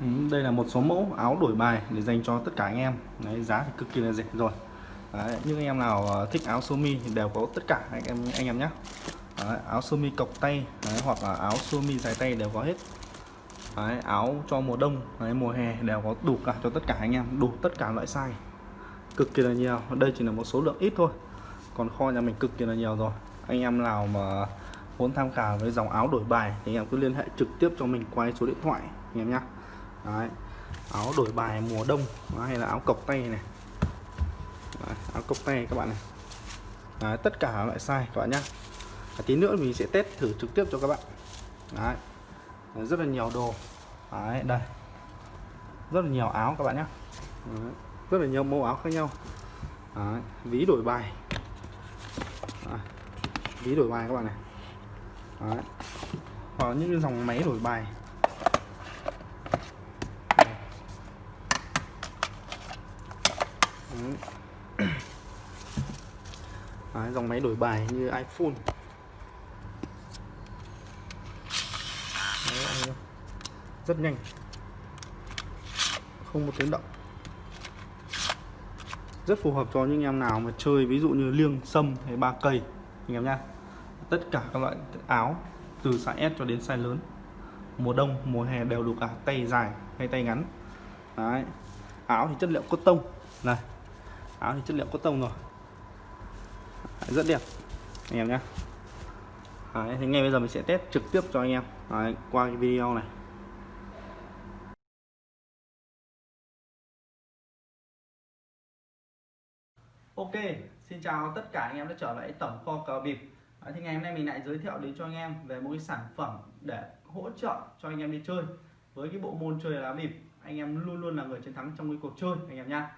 Ừ, đây là một số mẫu áo đổi bài để dành cho tất cả anh em. Đấy, giá thì cực kỳ là rẻ rồi. Đấy, những anh em nào ờ, thích áo sơ mi thì đều có tất cả anh em anh em nhé. Đấy, áo sơ mi cộc tay đấy, hoặc là áo sơ mi dài tay đều có hết. Đấy, áo cho mùa đông đấy, mùa hè đều có đủ cả cho tất cả anh em đủ tất cả loại size. Cực kỳ là nhiều đây chỉ là một số lượng ít thôi. Còn kho nhà mình cực kỳ là nhiều rồi. Anh em nào mà muốn tham khảo với dòng áo đổi bài thì anh em cứ liên hệ trực tiếp cho mình qua số điện thoại anh em nhé. Đấy. áo đổi bài mùa đông Đấy, hay là áo cộc tay này Đấy, áo cộc tay các bạn này Đấy, tất cả loại size các bạn nhé à, tí nữa mình sẽ test thử trực tiếp cho các bạn Đấy. Đấy, rất là nhiều đồ Đấy, đây rất là nhiều áo các bạn nhé Đấy. rất là nhiều mẫu áo khác nhau Đấy. ví đổi bài Đấy. ví đổi bài các bạn này Đấy. hoặc những cái dòng máy đổi bài Đấy, dòng máy đổi bài như iPhone. Đấy, rất nhanh. Không một tiếng động. Rất phù hợp cho những em nào mà chơi ví dụ như liêng sâm hay ba cây. Anh em nhá. Tất cả các loại áo từ size S cho đến size lớn. Mùa đông mùa hè đều đủ cả à, tay dài hay tay ngắn. Đấy. áo thì chất liệu cotton. Này áo thì chất liệu cotton rồi. Đấy, rất đẹp. Anh em nhé Đấy, thì ngay bây giờ mình sẽ test trực tiếp cho anh em. Đấy, qua cái video này. Ok, xin chào tất cả anh em đã trở lại tổng kho cờ bịp. Đấy, thì ngày hôm nay mình lại giới thiệu đến cho anh em về một cái sản phẩm để hỗ trợ cho anh em đi chơi. Với cái bộ môn chơi lá bịp anh em luôn luôn là người chiến thắng trong cái cuộc chơi anh em nhá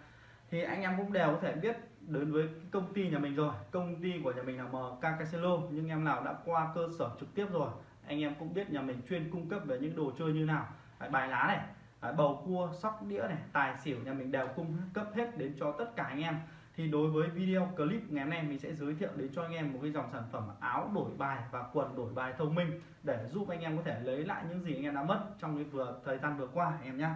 thì anh em cũng đều có thể biết đến với công ty nhà mình rồi. Công ty của nhà mình là MK Casino, nhưng em nào đã qua cơ sở trực tiếp rồi, anh em cũng biết nhà mình chuyên cung cấp về những đồ chơi như nào. Bài lá này bầu cua, sóc đĩa này, tài xỉu nhà mình đều cung cấp hết đến cho tất cả anh em. Thì đối với video clip ngày hôm nay mình sẽ giới thiệu đến cho anh em một cái dòng sản phẩm áo đổi bài và quần đổi bài thông minh để giúp anh em có thể lấy lại những gì anh em đã mất trong cái vừa thời gian vừa qua em nhé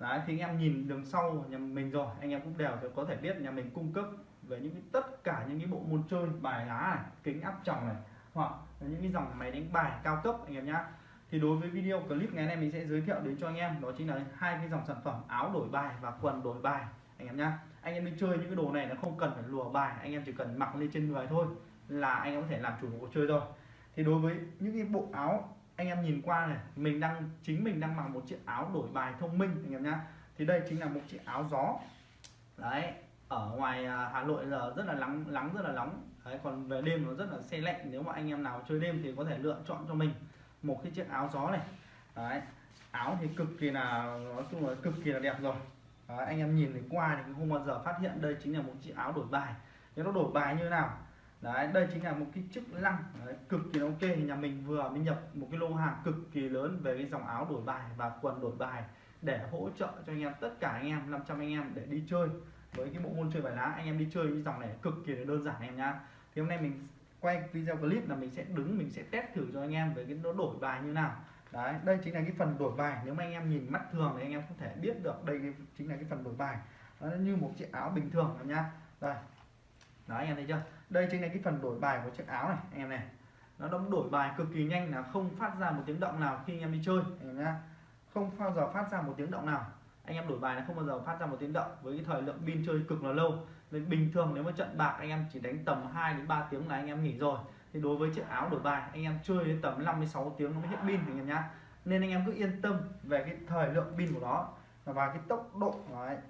Đấy, thì anh em nhìn đường sau nhà mình rồi anh em cũng đều có thể biết nhà mình cung cấp về những cái, tất cả những cái bộ môn chơi bài lá này kính áp tròng này hoặc những cái dòng máy đánh bài cao cấp anh em nhé thì đối với video clip ngày nay mình sẽ giới thiệu đến cho anh em đó chính là hai cái dòng sản phẩm áo đổi bài và quần đổi bài anh em nhá. Anh em đi chơi những cái đồ này nó không cần phải lùa bài anh em chỉ cần mặc lên trên người thôi là anh em có thể làm chủ cuộc chơi rồi. Thì đối với những cái bộ áo anh em nhìn qua này mình đang chính mình đang mặc một chiếc áo đổi bài thông minh anh em nhá. Thì đây chính là một chiếc áo gió. Đấy ở ngoài à, Hà Nội giờ rất là nắng nắng rất là nóng. Đấy còn về đêm nó rất là xe lạnh. Nếu mà anh em nào chơi đêm thì có thể lựa chọn cho mình một cái chiếc áo gió này. Đấy áo thì cực kỳ là nói chung là cực kỳ là đẹp rồi. Đấy, anh em nhìn thì qua thì không bao giờ phát hiện đây chính là một chiếc áo đổi bài. Nếu nó đổi bài như nào? Đấy đây chính là một cái chức lăng. Đấy, cực kỳ ok. Nhà mình vừa mới nhập một cái lô hàng cực kỳ lớn về cái dòng áo đổi bài và quần đổi bài để hỗ trợ cho anh em tất cả anh em 500 anh em để đi chơi với cái bộ môn chơi bài lá. Anh em đi chơi cái dòng này cực kỳ là đơn giản em nhá. Thì hôm nay mình quay video clip là mình sẽ đứng mình sẽ test thử cho anh em về cái nó đổi bài như nào. Đấy đây chính là cái phần đổi bài. Nếu mà anh em nhìn mắt thường thì anh em không thể biết được đây chính là cái phần đổi bài. Nó như một chiếc áo bình thường em nhá. Đây đó anh em thấy chưa đây chính là cái phần đổi bài của chiếc áo này anh em này nó đóng đổi bài cực kỳ nhanh là không phát ra một tiếng động nào khi anh em đi chơi anh em nhá không bao giờ phát ra một tiếng động nào anh em đổi bài nó không bao giờ phát ra một tiếng động với cái thời lượng pin chơi cực là lâu nên bình thường nếu mà trận bạc anh em chỉ đánh tầm 2 đến 3 tiếng là anh em nghỉ rồi thì đối với chiếc áo đổi bài anh em chơi đến tầm 56 tiếng nó mới hết pin anh em nhá nên anh em cứ yên tâm về cái thời lượng pin của nó và cái tốc độ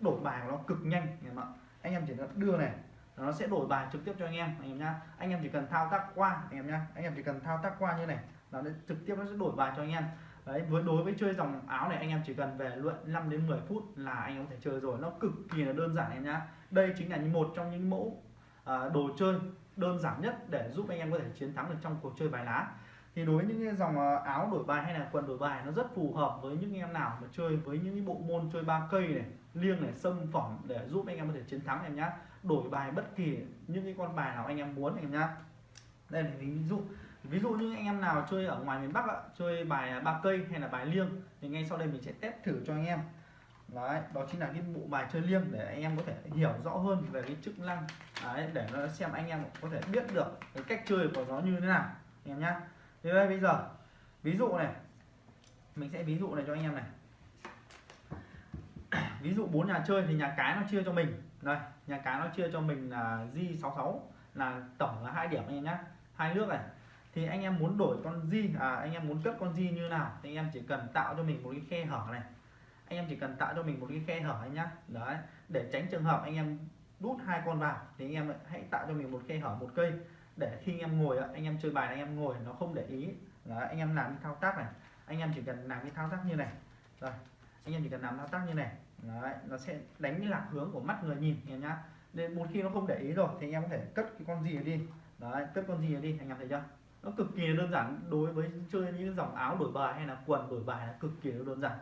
đổi bài của nó cực nhanh anh em ạ anh em chỉ cần đưa này nó sẽ đổi bài trực tiếp cho anh em anh em nhá. Anh em chỉ cần thao tác qua anh em nhá. Anh em chỉ cần thao tác qua như này nó trực tiếp nó sẽ đổi bài cho anh em. Đấy với đối với chơi dòng áo này anh em chỉ cần về luyện 5 đến 10 phút là anh em có thể chơi rồi. Nó cực kỳ là đơn giản em nhá. Đây chính là một trong những mẫu à, đồ chơi đơn giản nhất để giúp anh em có thể chiến thắng được trong cuộc chơi bài lá. Thì đối với những cái dòng à, áo đổi bài hay là quần đổi bài nó rất phù hợp với những em nào mà chơi với những bộ môn chơi ba cây này liêng này sâm phẩm để giúp anh em có thể chiến thắng em nhá đổi bài bất kỳ những cái con bài nào anh em muốn em nhá. Đây là ví dụ. Ví dụ như anh em nào chơi ở ngoài miền Bắc ạ, chơi bài à, ba cây hay là bài liêng thì ngay sau đây mình sẽ test thử cho anh em. Đấy đó chính là cái bộ bài chơi liêng để anh em có thể hiểu rõ hơn về cái chức năng. Đấy, để nó xem anh em có thể biết được cái cách chơi của nó như thế nào anh em nhá. Thế đây bây giờ ví dụ này. Mình sẽ ví dụ này cho anh em này. Ví dụ bốn nhà chơi thì nhà cái nó chia cho mình đây nhà cái nó chia cho mình là di 66 là tổng là hai điểm anh em nhé hai nước này thì anh em muốn đổi con di à anh em muốn cất con di như nào thì anh em chỉ cần tạo cho mình một cái khe hở này anh em chỉ cần tạo cho mình một cái khe hở anh nhá đấy để tránh trường hợp anh em đút hai con vào thì anh em hãy tạo cho mình một khe hở một cây để khi anh em ngồi anh em chơi bài anh em ngồi nó không để ý đấy, anh em làm cái thao tác này anh em chỉ cần làm cái thao tác như này rồi anh em chỉ cần làm thao tác như này đấy, nó sẽ đánh lạc hướng của mắt người nhìn em nhá nên một khi nó không để ý rồi thì anh em có thể cất cái con gì đi đấy cất con gì đi anh em thấy chưa nó cực kỳ đơn giản đối với chơi những dòng áo đổi bài hay là quần đổi bài là cực kỳ đơn giản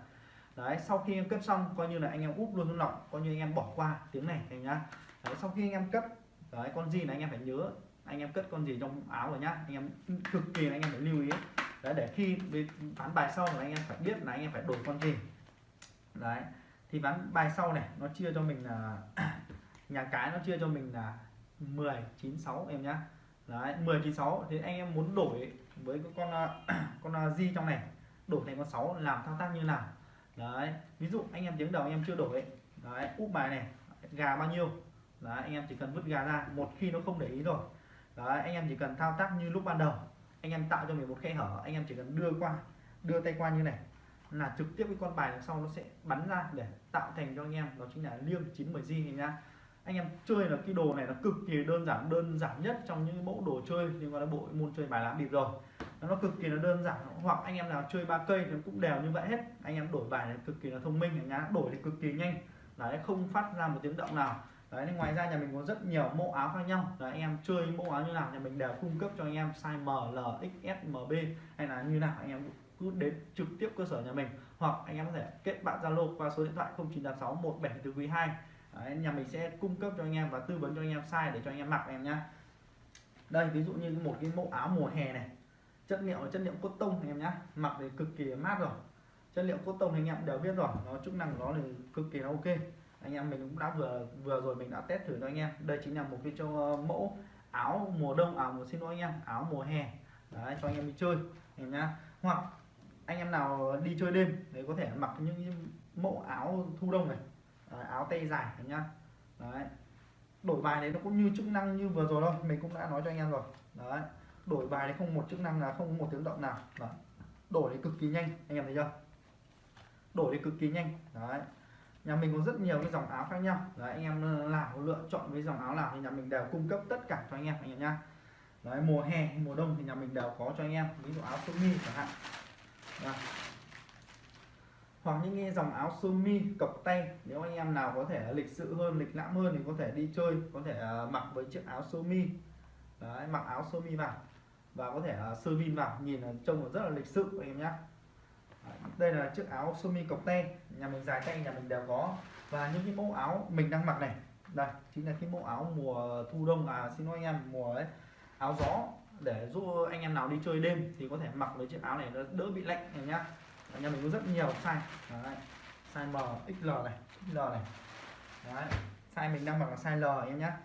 đấy sau khi em cất xong coi như là anh em úp luôn lọc coi như anh em bỏ qua tiếng này anh nhá đấy, sau khi anh em cất đấy con gì là anh em phải nhớ anh em cất con gì trong áo rồi nhá anh em cực kỳ anh em phải lưu ý đấy để khi bán bài sau là anh em phải biết là anh em phải đổi con gì đấy, thì ván bài sau này, nó chia cho mình là nhà cái nó chia cho mình là 10 96 em nhá. Đấy 10 96 thì anh em muốn đổi với con con à, di trong này, đổi thành con 6 làm thao tác như nào? Đấy, ví dụ anh em tiếng đầu anh em chưa đổi, đấy, úp bài này, gà bao nhiêu? Đấy, anh em chỉ cần vứt gà ra, một khi nó không để ý rồi. Đấy, anh em chỉ cần thao tác như lúc ban đầu, anh em tạo cho mình một khe hở, anh em chỉ cần đưa qua, đưa tay qua như này là trực tiếp cái con bài đằng sau nó sẽ bắn ra để tạo thành cho anh em đó chính là liêng 90 di nhá anh em chơi là cái đồ này là cực kỳ đơn giản đơn giản nhất trong những mẫu đồ chơi liên quan đến bộ môn chơi bài lá bịp rồi. Nó cực kỳ là đơn giản hoặc anh em nào chơi ba cây thì cũng đều như vậy hết. Anh em đổi bài này cực kỳ là thông minh nhá đổi thì cực kỳ nhanh. Đấy không phát ra một tiếng động nào. Đấy nên ngoài ra nhà mình có rất nhiều mẫu áo khác nhau. Đấy anh em chơi mẫu áo như nào nhà mình đều cung cấp cho anh em size M, L, XS, MB hay là như nào anh em cứ đến trực tiếp cơ sở nhà mình. Hoặc anh em có thể kết bạn Zalo qua số điện thoại 0986 174 Đấy, nhà mình sẽ cung cấp cho anh em và tư vấn cho anh em size để cho anh em mặc em nhá. Đây ví dụ như một cái mẫu áo mùa hè này. Chất liệu là chất liệu cốt tông anh em nhá. Mặc thì cực kỳ mát rồi. Chất liệu cốt tông anh em đều biết rồi. Nó chức năng của nó thì cực kỳ là ok. Anh em mình cũng đã vừa vừa rồi mình đã test thử cho anh em. Đây chính là một cái cho ờ, mẫu áo mùa đông à mùa xin lỗi anh em áo mùa hè. Đấy cho anh em đi chơi em nhá. Hoặc anh em nào đi chơi đêm đấy có thể mặc những mẫu áo thu đông này đấy, áo tay dài này nhá. Đấy. Đổi bài đấy nó cũng như chức năng như vừa rồi thôi mình cũng đã nói cho anh em rồi. Đấy. Đổi bài đấy không một chức năng là không một tiếng động nào. Đấy. đổi thì cực kỳ nhanh anh em thấy chưa? Đổi thì cực kỳ nhanh. Đấy. Nhà mình có rất nhiều cái dòng áo khác nhau. Đấy anh em nào lựa chọn với dòng áo nào thì nhà mình đều cung cấp tất cả cho anh em anh em nhá. Đấy mùa hè mùa đông thì nhà mình đều có cho anh em. Ví dụ áo sơ mi chẳng hạn. Đó. hoặc những cái dòng áo sơ mi cộc tay nếu anh em nào có thể lịch sự hơn lịch lãm hơn thì có thể đi chơi có thể à, mặc với chiếc áo sơ mi. Đấy, mặc áo sơ mi vào và có thể à, sơ vin vào nhìn trông rất là lịch sự anh em nhé đây là chiếc áo sơ mi cộc tay nhà mình dài tay nhà mình đều có. Và những cái mẫu áo mình đang mặc này đây chính là cái mẫu áo mùa thu đông à xin lỗi anh em mùa ấy áo gió để giúp anh em nào đi chơi đêm thì có thể mặc với chiếc áo này nó đỡ bị lạnh này nhá nhà mình có rất nhiều size Đấy. size M, XL này, XL này Đấy. size mình đang mặc là size L em nhá.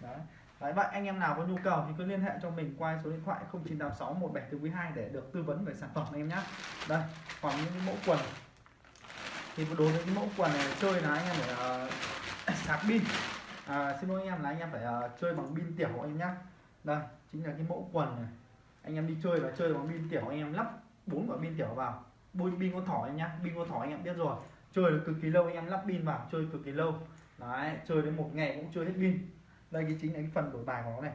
Đấy. Đấy, vậy anh em nào có nhu cầu thì cứ liên hệ cho mình qua số điện thoại 0986 1742 để được tư vấn về sản phẩm em nhá. đây còn những mẫu quần thì đối với cái mẫu quần này chơi là anh em phải uh, sạc pin à, xin lỗi anh em là anh em phải uh, chơi bằng pin tiểu anh em nhé đây, chính là cái mẫu quần này. Anh em đi chơi và chơi bằng pin tiểu, anh em lắp bốn quả pin tiểu vào. Bôi pin con thỏ em nhá, pin con thỏ anh em biết rồi. Chơi được cực kỳ lâu, anh em lắp pin vào, chơi cực kỳ lâu. Đấy, chơi đến một ngày cũng chưa hết pin. Đây cái chính là cái phần đổi bài của nó này.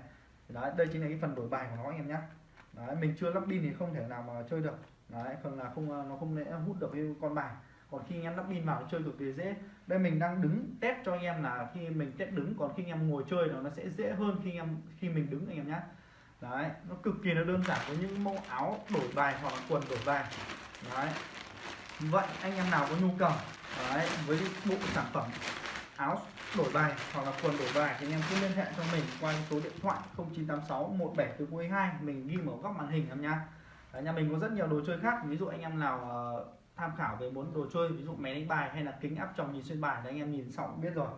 Đấy, đây chính là cái phần đổi bài của nó anh em nhá. Đấy, mình chưa lắp pin thì không thể nào mà chơi được. Đấy, phần là không, nó không lẽ hút được cái con bài còn khi anh em lắp pin vào chơi cực kỳ dễ. Đây mình đang đứng test cho anh em là khi mình test đứng còn khi anh em ngồi chơi nó sẽ dễ hơn khi anh em khi mình đứng anh em nhé, đấy nó cực kỳ là đơn giản với những mẫu áo đổi bài hoặc là quần đổi bài. Đấy. Vậy anh em nào có nhu cầu đấy với bộ sản phẩm áo đổi bài hoặc là quần đổi bài thì anh em cứ liên hệ cho mình qua số điện thoại 0986 1742 mình ghi ở góc màn hình em nhá. Đấy, nhà mình có rất nhiều đồ chơi khác. Ví dụ anh em nào uh, tham khảo về muốn đồ chơi ví dụ máy đánh bài hay là kính áp tròng nhìn xuyên bài để anh em nhìn xong biết rồi.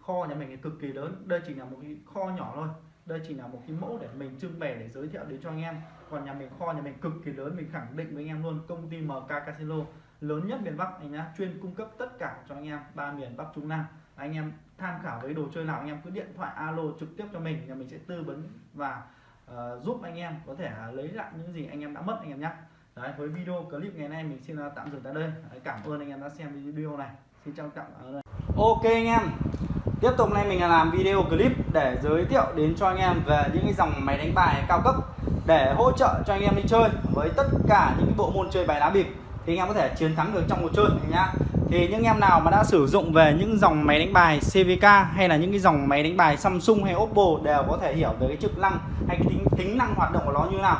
Kho nhà mình cực kỳ lớn đây chỉ là một cái kho nhỏ thôi. Đây chỉ là một cái mẫu để mình trưng bày để giới thiệu đến cho anh em. Còn nhà mình kho nhà mình cực kỳ lớn mình khẳng định với anh em luôn công ty MK Casino lớn nhất miền Bắc anh nhá chuyên cung cấp tất cả cho anh em ba miền Bắc Trung Nam. Anh em tham khảo với đồ chơi nào anh em cứ điện thoại alo trực tiếp cho mình nhà mình sẽ tư vấn và uh, giúp anh em có thể uh, lấy lại những gì anh em đã mất anh em nhé Đấy, với video clip ngày nay mình xin tạm dừng tại đây. Đấy, cảm ơn anh em đã xem video này. Xin chào tạm ở đây ok anh em. Tiếp tục nay mình làm video clip để giới thiệu đến cho anh em về những cái dòng máy đánh bài cao cấp để hỗ trợ cho anh em đi chơi với tất cả những cái bộ môn chơi bài lá bịp. Thì anh em có thể chiến thắng được trong cuộc chơi nhá. Thì những em nào mà đã sử dụng về những dòng máy đánh bài CVK hay là những cái dòng máy đánh bài Samsung hay Oppo đều có thể hiểu về cái chức năng hay cái tính tính năng hoạt động của nó như thế nào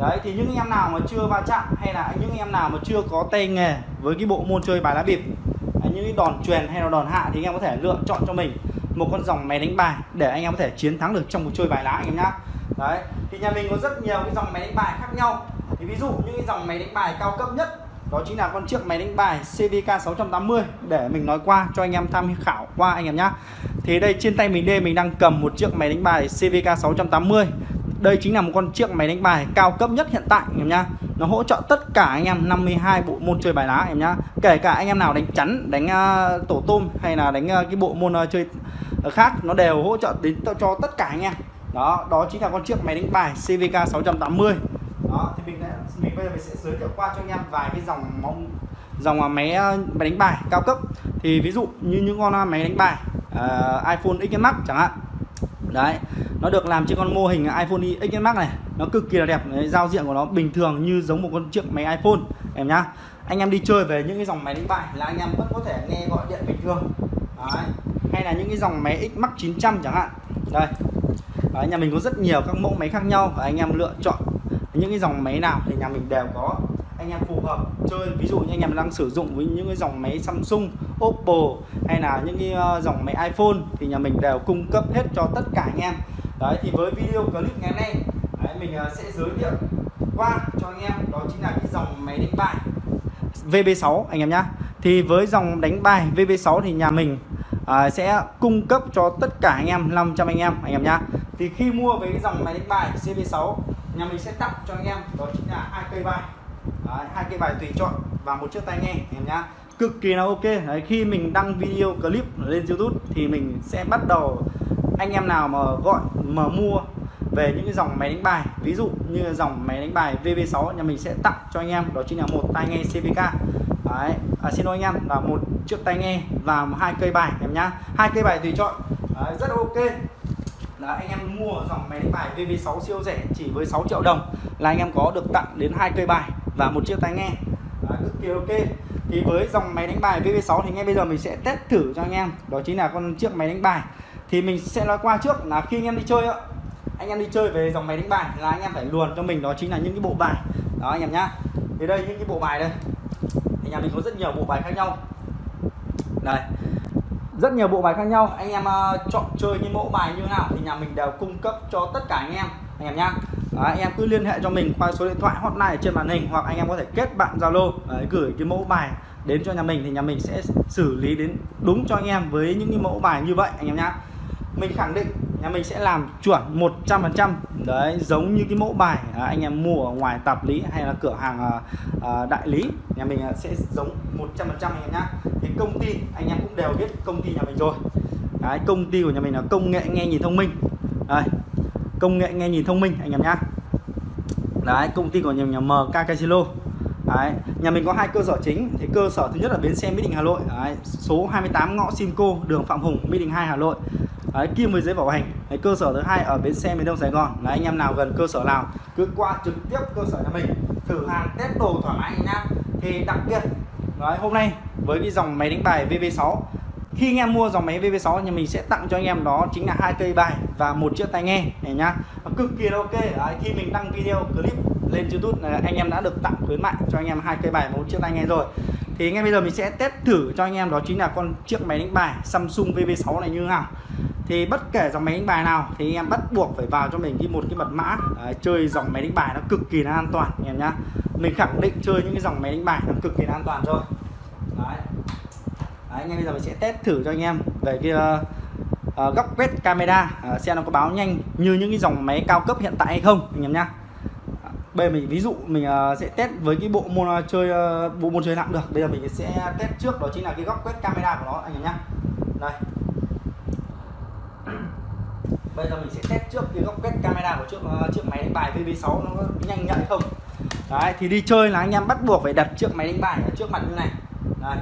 đấy, thì những em nào mà chưa va chạm hay là những em nào mà chưa có tay nghề với cái bộ môn chơi bài lá bịp những cái đòn truyền hay là đòn hạ thì anh em có thể lựa chọn cho mình một con dòng máy đánh bài để anh em có thể chiến thắng được trong cuộc chơi bài lá anh em nhá. Đấy, thì nhà mình có rất nhiều cái dòng máy đánh bài khác nhau. Thì ví dụ những cái dòng máy đánh bài cao cấp nhất đó chính là con chiếc máy đánh bài CVK 680 để mình nói qua cho anh em tham khảo qua anh em nhá. Thì đây trên tay mình đây, mình đang cầm một chiếc máy đánh bài CVK 680 đây chính là một con chiếc máy đánh bài cao cấp nhất hiện tại em nhá. Nó hỗ trợ tất cả anh em 52 bộ môn chơi bài lá em nhá. Kể cả anh em nào đánh chắn đánh uh, tổ tôm hay là đánh uh, cái bộ môn uh, chơi khác nó đều hỗ trợ đến cho tất cả anh em. Đó đó chính là con chiếc máy đánh bài CVK 680 đó thì mình mình bây giờ mình sẽ giới thiệu qua cho anh em vài cái dòng mong dòng máy máy đánh bài cao cấp. Thì ví dụ như những con máy đánh bài uh, iPhone X Max chẳng hạn. Đấy nó được làm trên con mô hình iPhone XS Max này. Nó cực kỳ là đẹp. Đấy, giao diện của nó bình thường như giống một con chiếc máy iPhone em nhá. Anh em đi chơi về những cái dòng máy đánh bài là anh em vẫn có thể nghe gọi điện bình thường. Đấy. hay là những cái dòng máy X Max 900 chẳng hạn. Đây. Đấy, nhà mình có rất nhiều các mẫu máy khác nhau và anh em lựa chọn những cái dòng máy nào thì nhà mình đều có anh em phù hợp chơi. Ví dụ như anh em đang sử dụng với những cái dòng máy Samsung, Oppo hay là những cái ờ, dòng máy iPhone thì nhà mình đều cung cấp hết cho tất cả anh em đấy thì với video clip ngày nay đấy, mình ờ, sẽ giới thiệu qua cho anh em đó chính là cái dòng máy đánh bài VB6 anh em nhá. Thì với dòng đánh bài VB6 thì nhà mình à, sẽ cung cấp cho tất cả anh em 500 anh em anh em nhá. Thì khi mua với cái dòng máy đánh bài CB6 nhà mình sẽ tặng cho anh em đó chính là hai cây bài. Hai cây bài tùy chọn và một chiếc tai nghe anh em nhá. Cực kỳ là ok. Đấy, khi mình đăng video clip lên YouTube thì mình sẽ bắt đầu anh em nào mà gọi mà mua về những cái dòng máy đánh bài ví dụ như dòng máy đánh bài VV6 nhà mình sẽ tặng cho anh em đó chính là một tai nghe CVK đấy à, xin lỗi anh em là một chiếc tai nghe và hai cây bài em nhá. Hai cây bài tùy chọn. Đấy, rất ok. Là anh em mua dòng máy đánh bài VV6 siêu rẻ chỉ với 6 triệu đồng là anh em có được tặng đến hai cây bài và một chiếc tai nghe. Đấy, cực kỳ ok. Thì với dòng máy đánh bài VV6 thì ngay bây giờ mình sẽ test thử cho anh em. Đó chính là con chiếc máy đánh bài thì mình sẽ nói qua trước là khi anh em đi chơi ạ anh em đi chơi về dòng máy đánh bài là anh em phải luồn cho mình đó chính là những cái bộ bài. Đó anh em nhá. Thì đây những cái bộ bài đây. Thì nhà mình có rất nhiều bộ bài khác nhau. Đây. Rất nhiều bộ bài khác nhau. Anh em uh, chọn chơi những mẫu bài như nào thì nhà mình đều cung cấp cho tất cả anh em. Anh em nhá. Đấy, anh em cứ liên hệ cho mình qua số điện thoại hotline ở trên màn hình hoặc anh em có thể kết bạn zalo gửi cái mẫu bài đến cho nhà mình thì nhà mình sẽ xử lý đến đúng cho anh em với những cái mẫu bài như vậy anh em nhá mình khẳng định nhà mình sẽ làm chuẩn 100% đấy giống như cái mẫu bài à, anh em mua ở ngoài tạp lý hay là cửa hàng à, à, đại lý nhà mình à, sẽ giống 100% anh em nhá. Thì công ty anh em cũng đều biết công ty nhà mình rồi. Đấy, công ty của nhà mình là công nghệ nghe nhìn thông minh. Đây công nghệ nghe nhìn thông minh anh em nhá. Đấy công ty của nhà mình là MK Casino. Đấy, nhà mình có hai cơ sở chính. Thì cơ sở thứ nhất là bến xe Mỹ Đình Hà Nội. Đấy, số 28 ngõ Simco đường Phạm Hùng Mỹ Đình 2 Hà Nội. Đấy, kim với giấy bảo hành. Đấy, cơ sở thứ hai ở bến xe miền Đông Sài Gòn. Là anh em nào gần cơ sở nào cứ qua trực tiếp cơ sở nhà mình thử hàng test đồ thoải mái anh em thì đặc biệt Đấy, hôm nay với cái dòng máy đánh bài VV6 khi anh em mua dòng máy VV6 thì mình sẽ tặng cho anh em đó chính là hai cây bài và một chiếc tai nghe này nhá. Cực kỳ ok. Đấy, khi mình đăng video clip lên YouTube anh em đã được tặng khuyến mại cho anh em hai cây bài một chiếc tai nghe rồi. Thì ngay bây giờ mình sẽ test thử cho anh em đó chính là con chiếc máy đánh bài Samsung VV6 này như thế nào thì bất kể dòng máy đánh bài nào thì anh em bắt buộc phải vào cho mình đi một cái mật mã. Đấy, chơi dòng máy đánh bài nó cực kỳ là an toàn anh em nhá. Mình khẳng định chơi những cái dòng máy đánh bài nó cực kỳ là an toàn rồi. Đấy. Đấy, em bây giờ mình sẽ test thử cho anh em về cái uh, uh, góc quét camera uh, xem nó có báo nhanh như những cái dòng máy cao cấp hiện tại hay không anh em nhá. Bây giờ mình ví dụ mình uh, sẽ test với cái bộ môn uh, chơi uh, bộ môn chơi nặng được. Bây giờ mình sẽ test trước đó chính là cái góc quét camera của nó anh em nhá. Đây bây giờ mình sẽ test trước cái góc quét camera của chiếc uh, chiếc máy đánh bài VB6 nó có nhanh nhạy không? Đấy thì đi chơi là anh em bắt buộc phải đặt chiếc máy đánh bài ở trước mặt như này. Đấy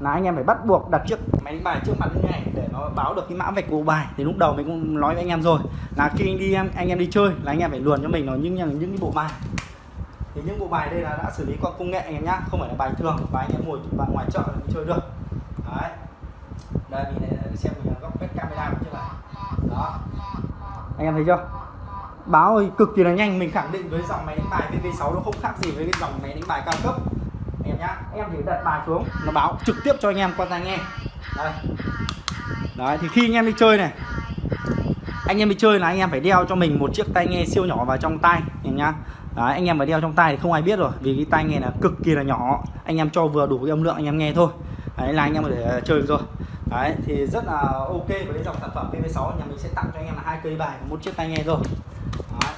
là anh em phải bắt buộc đặt chiếc máy đánh bài trước mặt như này để nó báo được cái mã vạch của bài. Thì lúc đầu mình cũng nói với anh em rồi. Là khi anh đi em anh em đi chơi là anh em phải luồn cho mình nó những những những cái bộ bài. Thì những bộ bài đây là đã xử lý qua công nghệ anh em nhá. Không phải là bài thường và anh em ngồi bạn ngoài chợ là chơi được. Đấy. Đây mình xem mình góc quét camera chưa này. đó anh em thấy chưa? Báo cực kỳ là nhanh mình khẳng định với dòng máy đánh bài VV6 nó không khác gì với cái dòng máy đánh bài cao cấp. Em nhá. Em chỉ đặt bài xuống nó báo trực tiếp cho anh em qua tai nghe. Đây. Đấy thì khi anh em đi chơi này anh em đi chơi là anh em phải đeo cho mình một chiếc tai nghe siêu nhỏ vào trong tai em nhá. Đấy, anh em phải đeo trong tai thì không ai biết rồi vì cái tai nghe là cực kỳ là nhỏ. Anh em cho vừa đủ cái âm lượng anh em nghe thôi. Đấy là anh em có thể ờ, chơi được rồi đấy thì rất là ok với dòng sản phẩm PV6 nhà mình sẽ tặng cho anh em là hai cây bài và một chiếc tai nghe rồi đấy.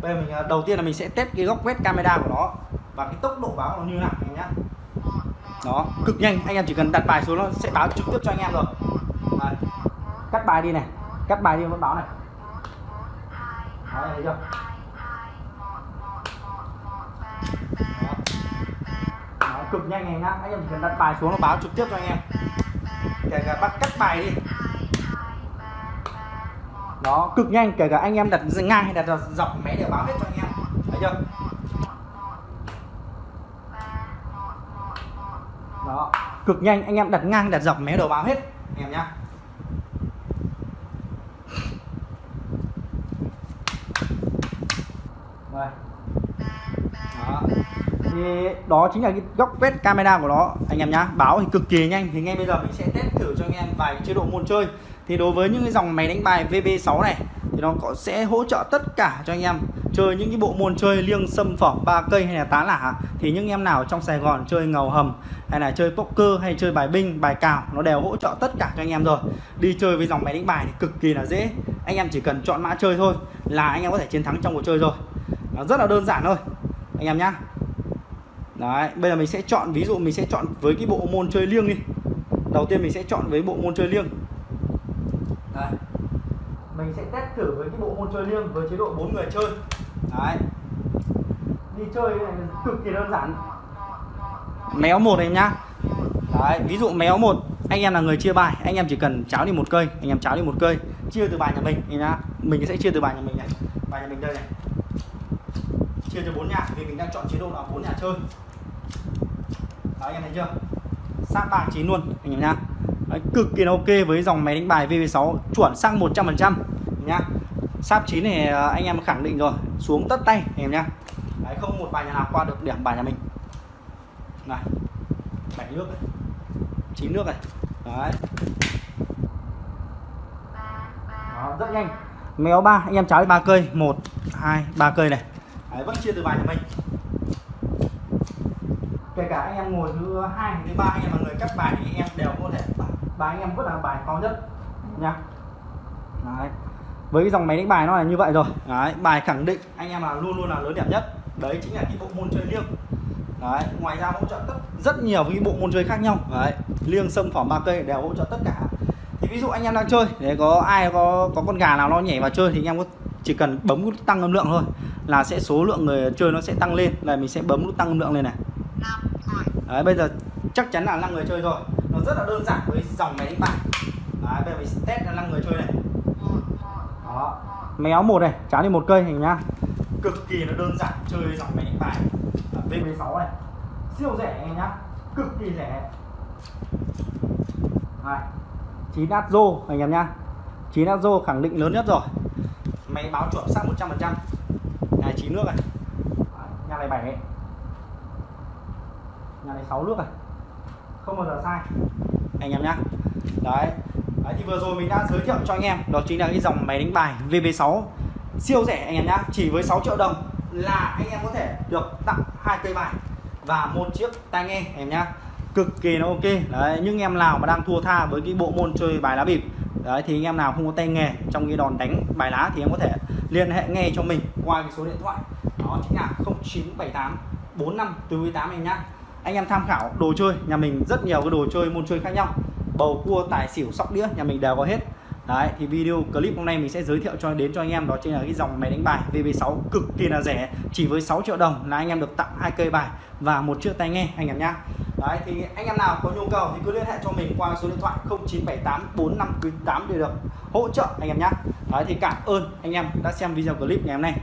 bây giờ mình à, đầu tiên là mình sẽ test cái góc quét camera của nó và cái tốc độ báo nó như nào anh nhá. Đó cực nhanh. Anh em chỉ cần đặt bài xuống nó sẽ báo trực tiếp cho anh em rồi. Đấy. cắt bài đi này. Cắt bài đi vẫn báo này. Đấy, thấy chưa? Đó. Đó, cực nhanh này nhá. Anh em chỉ cần đặt bài xuống nó báo trực tiếp cho anh em kể cả bắt cắt bài đi. Nó cực nhanh, kể cả anh em đặt ngang hay đặt dọc máy đều báo hết cho anh em. Thấy chưa? Đó, cực nhanh, anh em đặt ngang, đặt dọc mé đều báo hết, anh em nhá Rồi. đó thì đó chính là cái góc quét camera của nó. Anh em nhá, báo thì cực kỳ nhanh. Thì ngay bây giờ mình sẽ test thử cho anh em vài chế độ môn chơi. Thì đối với những cái dòng máy đánh bài VB6 này, thì nó có, sẽ hỗ trợ tất cả cho anh em chơi những cái bộ môn chơi liêng xâm phỏng ba cây hay là tá lả. Thì những em nào trong Sài Gòn chơi ngầu hầm, hay là chơi poker, hay chơi bài binh, bài cào, nó đều hỗ trợ tất cả cho anh em rồi. Đi chơi với dòng máy đánh bài thì cực kỳ là dễ. Anh em chỉ cần chọn mã chơi thôi là anh em có thể chiến thắng trong cuộc chơi rồi. Nó rất là đơn giản thôi. Anh em nhá đấy, bây giờ mình sẽ chọn, ví dụ mình sẽ chọn với cái bộ môn chơi liêng đi. Đầu tiên mình sẽ chọn với bộ môn chơi liêng. Đấy. Mình sẽ test thử với cái bộ môn chơi liêng với chế độ 4 người chơi. Đấy. Đi chơi này cực kỳ đơn giản. Méo một em nhá. Đấy, ví dụ méo một, anh em là người chia bài, anh em chỉ cần cháo đi một cây, anh em cháo đi một cây, chia từ bài nhà mình, em nhá. Mình sẽ chia từ bài nhà mình này, bài nhà mình đây này chia cho bốn nhà vì mình đang chọn chế độ là bốn nhà chơi. Đó anh em thấy chưa? Sát ba chín luôn anh em nhá. Đấy, cực kỳ ok với dòng máy đánh bài VV6 chuẩn sang 100% nhá. Sáp chín này anh em khẳng định rồi xuống tất tay anh em nhá. Đấy, không một bài nhà nào qua được điểm bài nhà mình. Này bảy nước này chín nước này. Đấy. Đó, rất nhanh. Méo ba anh em cháo đi ba cây. Một hai ba cây này đấy, vẫn chia từ bài cho mình. Kể cả anh em ngồi thứ hai thứ ba anh em là người cắt bài thì anh em đều có thể bài anh em vẫn là bài cao nhất nha đấy. Với cái dòng máy đánh bài nó là như vậy rồi. Đấy bài khẳng định anh em là luôn luôn là lớn đẹp nhất. Đấy chính là cái bộ môn chơi liêng. Đấy ngoài ra hỗ trợ tất rất nhiều cái bộ môn chơi khác nhau. Đấy liêng sâm phỏng ba cây đều hỗ trợ tất cả. Thì ví dụ anh em đang chơi để có ai có có con gà nào nó nhảy vào chơi thì anh em có chỉ cần bấm nút tăng âm lượng thôi là sẽ số lượng người chơi nó sẽ tăng lên. Là mình sẽ bấm nút tăng âm lượng lên này. Đấy bây giờ chắc chắn là 5 người chơi rồi nó rất là đơn giản với dòng máy đánh bài. Đấy, bây giờ mình test là 5 người chơi này. Đó. Méo một này cháo đi một cây hình nhá. Cực kỳ nó đơn giản chơi dòng máy đánh bài. V16 này. Siêu rẻ anh nhá. Cực kỳ rẻ. Này 9 Azo anh em nhá. 9 Azo khẳng định lớn nhất rồi máy báo chuẩn xác 100% nhà này 9 nước này. Nhà này 7 nhà này 6 nước này. Không bao giờ sai. Anh em nhá. đấy. đấy, thì vừa rồi mình đã giới thiệu cho anh em, đó chính là cái dòng máy đánh bài VB6 siêu rẻ anh em nhá, chỉ với 6 triệu đồng là anh em có thể được tặng hai cây bài và một chiếc tai nghe, anh em nhá. Cực kỳ nó ok. Đấy, những em nào mà đang thua tha với cái bộ môn chơi bài lá bịp đấy, thì anh em nào không có tay nghề trong cái đòn đánh bài lá thì em có thể liên hệ ngay cho mình qua cái số điện thoại. Đó, chính là 0978 45 48 anh nhá. Anh em tham khảo đồ chơi, nhà mình rất nhiều cái đồ chơi, môn chơi khác nhau. Bầu, cua, tài, xỉu, sóc, đĩa, nhà mình đều có hết. Đấy, thì video clip hôm nay mình sẽ giới thiệu cho, đến cho anh em, đó chính là cái dòng máy đánh bài VB6 cực kỳ là rẻ, chỉ với 6 triệu đồng là anh em được tặng hai cây bài và một chiếc tai nghe, anh em nhá. Đấy, thì anh em nào có nhu cầu thì cứ liên hệ cho mình qua số điện thoại 0978 4598 để được hỗ trợ anh em nhé. Đấy, thì cảm ơn anh em đã xem video clip ngày hôm nay